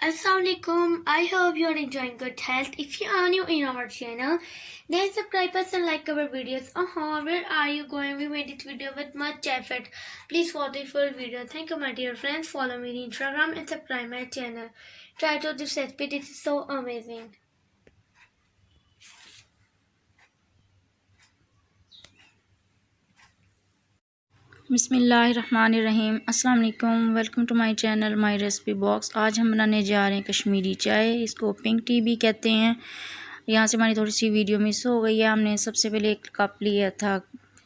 Assalamualaikum. I hope you are enjoying good health. If you are new in our channel, then subscribe us and like our videos. Uh-huh, where are you going? We made this video with much effort. Please watch the full video. Thank you, my dear friends. Follow me on Instagram and subscribe my channel. Try to this recipe. This is so amazing. बिसमीम अस्सलाम welcome to my channel, my recipe box. आज हम बनाने जा रहे हैं कश्मीरी चाय, इसको पिंक टी भी कहते हैं। यहाँ से हमारी थोड़ी सी वीडियो मिस हो गई है। हमने सबसे पहले एक कप लिया था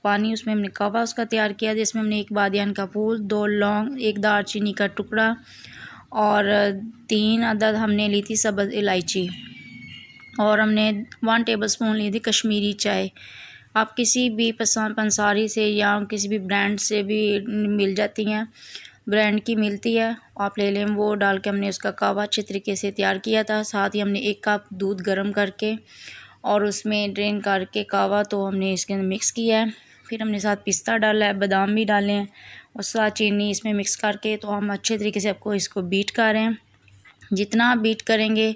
पानी, उसमें हमने कवा उसका तैयार किया जिसमें हमने एक बादियान का फूल, दो लौंग, एक दारचीनी का टुकड़ा और तीन अदद हमने ली थी सब्ज़ इलायची। और हमने वन टेबल स्पून ली थी कश्मीरी चाय। आप किसी भी पंसारी से या किसी भी ब्रांड से भी मिल जाती हैं। ब्रांड की मिलती है, आप ले लें वो, डाल के हमने उसका कावा अच्छे तरीके से तैयार किया था। साथ ही हमने एक कप दूध गर्म करके और उसमें ड्रेन करके कावा तो हमने इसके अंदर मिक्स किया है। फिर हमने साथ पिस्ता डाला है, बादाम भी डाले हैं और साथ चीनी इसमें मिक्स करके तो हम अच्छे तरीके से आपको इसको बीट कर रहे हैं। जितना बीट करेंगे,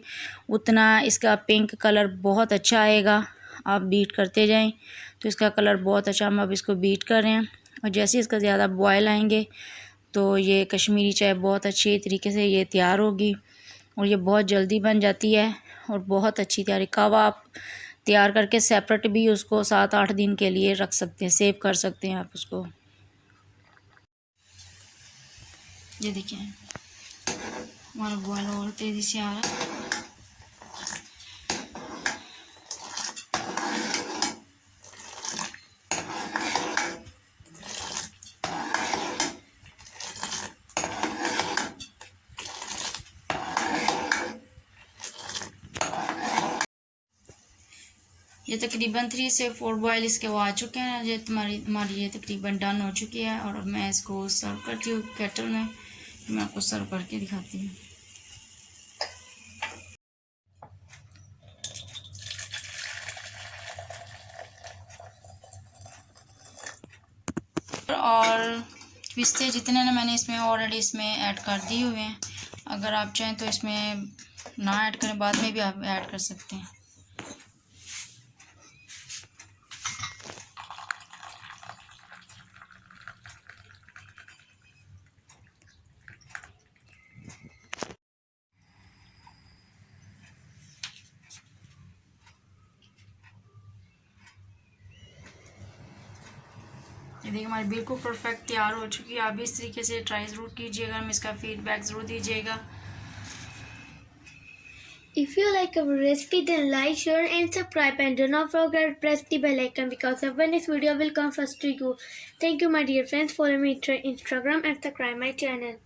उतना इसका पिंक कलर बहुत अच्छा आएगा। आप बीट करते जाएँ। तो इसका कलर बहुत अच्छा हम अब इसको बीट कर रहे हैं। और जैसे ही इसका ज़्यादा बॉयल आएँगे तो ये कश्मीरी चाय बहुत अच्छी तरीके से ये तैयार होगी और ये बहुत जल्दी बन जाती है और बहुत अच्छी तैयारी। कावा आप तैयार करके सेपरेट भी उसको सात आठ दिन के लिए रख सकते हैं सेव कर सकते हैं आप उसको। ये देखिए, हमारा बॉयल और तेज़ी से आ रहा है। ये तकरीबन थ्री से फोर बॉयल इसके वो आ चुके हैं। ये तुम्हारी हमारी ये तकरीबन डन हो चुकी है और मैं इसको सर्व करती हूँ केटल में। मैं आपको सर्व करके दिखाती हूँ। और पिस्ते जितने ना मैंने इसमें ऑलरेडी इसमें ऐड कर दिए हुए हैं। अगर आप चाहें तो इसमें ना ऐड करें, बाद में भी आप ऐड कर सकते हैं। ये देखिए हमारी बिल्कुल परफेक्ट तैयार हो चुकी है आप भी इस तरीके से ट्राई ज़रूर कीजिएगा हम इसका फीडबैक ज़रूर दीजिएगा If you like our recipe then like, share and subscribe and do not forget to press the bell icon because our next video will come first to you. Thank you my dear friends. Follow me on Instagram and subscribe my channel.